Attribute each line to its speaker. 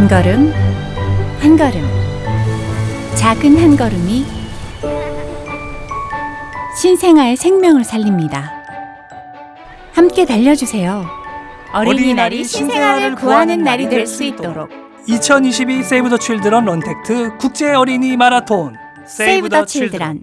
Speaker 1: 한 걸음, 한 걸음. 작은 한 걸음이 신생아의 생명을 살립니다. 함께 달려주세요. 어린이날이 신생아를 구하는 날이 될 수 있도록
Speaker 2: 2022 세이브 더 칠드런 런택트 국제 어린이 마라톤
Speaker 1: 세이브 더 칠드런